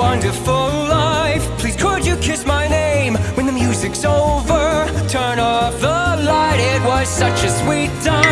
wonderful life. Please could you kiss my name? When the music's over Turn off the light, it was such a sweet time.